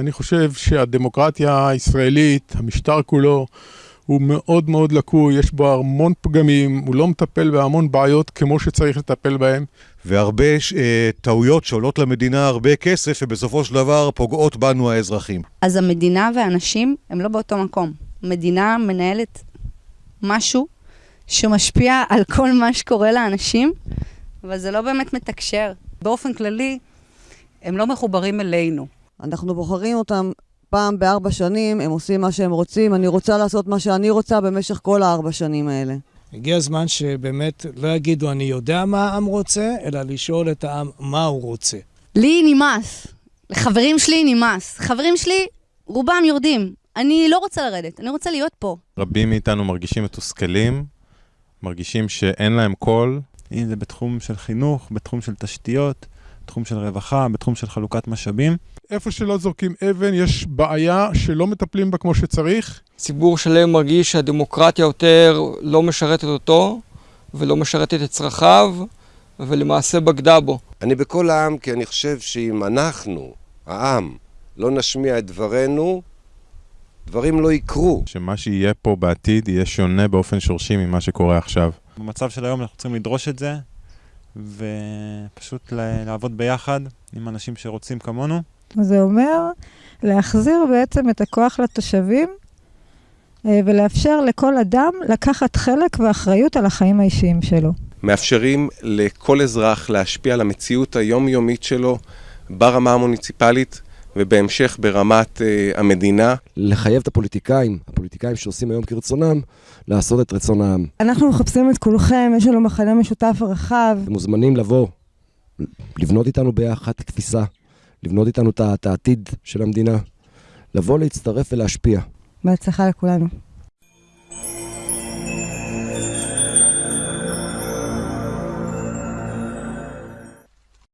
אני חושב שהדמוקרטיה הישראלית, המשטר כולו, הוא מאוד מאוד לקוי, יש בו המון פגמים, הוא לא מטפל בהמון בעיות כמו שצריך לטפל בהן. והרבה טעויות שעולות למדינה הרבה כסף, ובסופו של דבר פוגעות בנו האזרחים. אז המדינה והאנשים הם לא באותו מקום. מדינה מנהלת משהו שמשפיע על כל מה שקורה לאנשים, אבל זה לא באמת מתקשר. באופן כללי, הם לא מחוברים אלינו. אנחנו בוחרים אותם פעם בארבע שנים, הם עושים מה שהם רוצים, אני רוצה לעשות מה שאני רוצה במשך כל הארבע שנים האלה. הגיע הזמן שבאמת לא יגידו אני יודע מה העם רוצה, אלא לשאול את העם מה הוא רוצה. לי נמאס, לחברים שלי נמאס. חברים שלי, רובם יורדים. אני לא רוצה לרדת, אני רוצה להיות פה. רבים מאיתנו מרגישים מתוסכלים, מרגישים שאין להם קול. אם זה בתחום של חינוך, בתחום של תשתיות, בתחום של רווחה, בתחום של חלוקת משאבים. איפה שלא זורקים אבן, יש בעיה שלא מטפלים בה כמו שצריך. ציבור שלם מרגיש שהדמוקרטיה יותר לא משרתת אותו, ולא משרתת את צרכיו, ולמעשה בגדה בו. אני בכל העם כי אני חושב שאם אנחנו, העם, לא נשמיע את דברנו, דברים לא יקרו. שמה שיהיה פה בעתיד יהיה שונה באופן שורשי ממה שקורה עכשיו. במצב של היום אנחנו צריכים לדרוש את זה, ופשוט לעבוד ביחד עם אנשים שרוצים כמונו. זה אומר להחזיר בעצם את הכוח לתושבים ולאפשר לכל אדם לקחת חלק ואחריות על החיים האישיים שלו. מאפשרים לכל אזרח להשפיע על המציאות היומיומית שלו ברמה המוניציפלית ובהמשך ברמת uh, המדינה. לחייב את הפוליטיקאים, הפוליטיקאים שעושים היום כרצונם, לעשות את רצון העם. אנחנו מחפשים את כולכם, יש לנו מחנה משותף רחב. אתם מוזמנים לבוא, לבנות איתנו ביחד תפיסה, לבנות איתנו את העתיד של המדינה, לבוא להצטרף ולהשפיע. בהצלחה לכולנו.